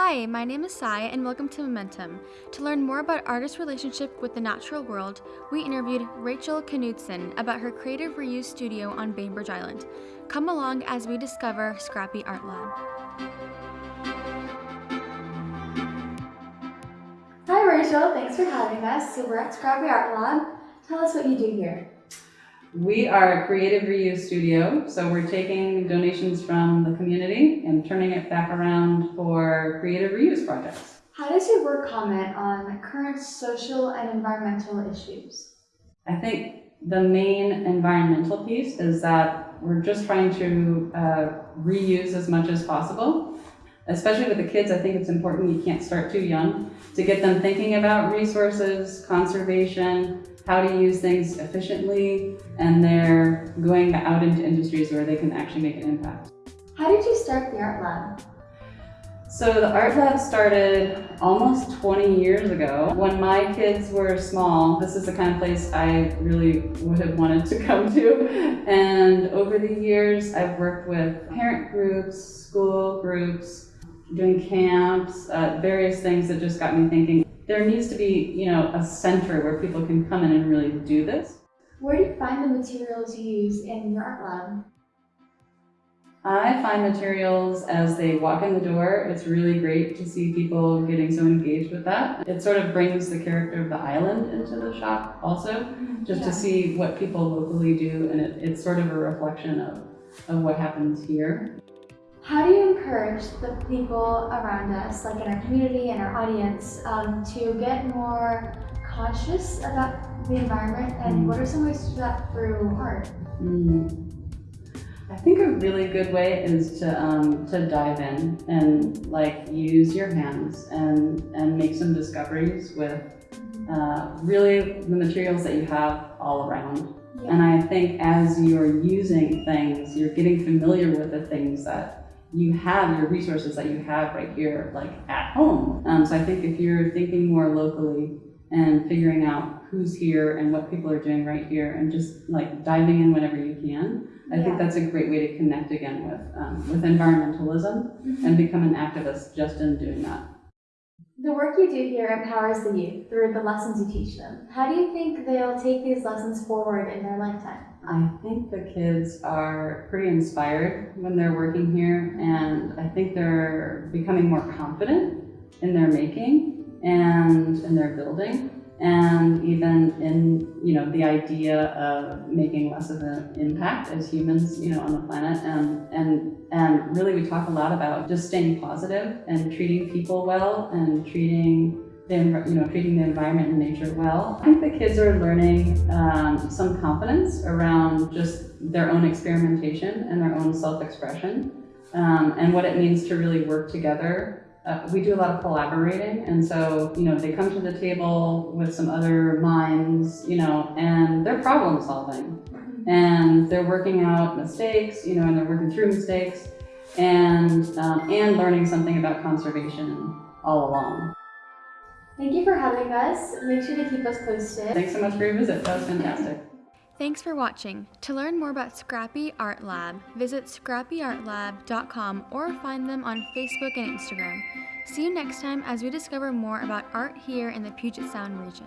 Hi, my name is Sai and welcome to Momentum. To learn more about artists' relationship with the natural world, we interviewed Rachel Knudsen about her creative reuse studio on Bainbridge Island. Come along as we discover Scrappy Art Lab. Hi Rachel, thanks for having us. So we're at Scrappy Art Lab. Tell us what you do here. We are a creative reuse studio, so we're taking donations from the community and turning it back around for creative reuse projects. How does your work comment on current social and environmental issues? I think the main environmental piece is that we're just trying to uh, reuse as much as possible. Especially with the kids, I think it's important you can't start too young to get them thinking about resources, conservation, how to use things efficiently, and they're going out into industries where they can actually make an impact. How did you start the Art Lab? So the Art Lab started almost 20 years ago. When my kids were small, this is the kind of place I really would have wanted to come to. And over the years, I've worked with parent groups, school groups, doing camps, uh, various things that just got me thinking, there needs to be, you know, a center where people can come in and really do this. Where do you find the materials you use in your art lab? I find materials as they walk in the door. It's really great to see people getting so engaged with that. It sort of brings the character of the island into the shop also, just yeah. to see what people locally do. And it, it's sort of a reflection of, of what happens here. How do you encourage the people around us, like in our community and our audience, um, to get more conscious about the environment and mm. what are some ways to do that through art? Mm. I think a really good way is to um, to dive in and like use your hands and and make some discoveries with mm-hmm. uh, really the materials that you have all around. Yeah. And I think as you're using things, you're getting familiar with the things that you have your resources that you have right here, like at home. Um, so I think if you're thinking more locally and figuring out who's here and what people are doing right here and just like diving in whenever you can, I yeah. think that's a great way to connect again with, um, with environmentalism mm -hmm. and become an activist just in doing that. The work you do here empowers the youth through the lessons you teach them. How do you think they'll take these lessons forward in their lifetime? I think the kids are pretty inspired when they're working here and I think they're becoming more confident in their making and in their building and even in you know the idea of making less of an impact as humans you know on the planet. And and and really we talk a lot about just staying positive and treating people well and treating the, you know treating the environment and nature well. I think the kids are learning um, some confidence around just their own experimentation and their own self-expression um, and what it means to really work together uh, we do a lot of collaborating and so you know they come to the table with some other minds you know and they're problem solving and they're working out mistakes you know and they're working through mistakes and um, and learning something about conservation all along. Thank you for having us. Make sure to keep us posted. Thanks so much for your visit. That was fantastic. Thanks for watching. To learn more about Scrappy Art Lab, visit scrappyartlab.com or find them on Facebook and Instagram. See you next time as we discover more about art here in the Puget Sound region.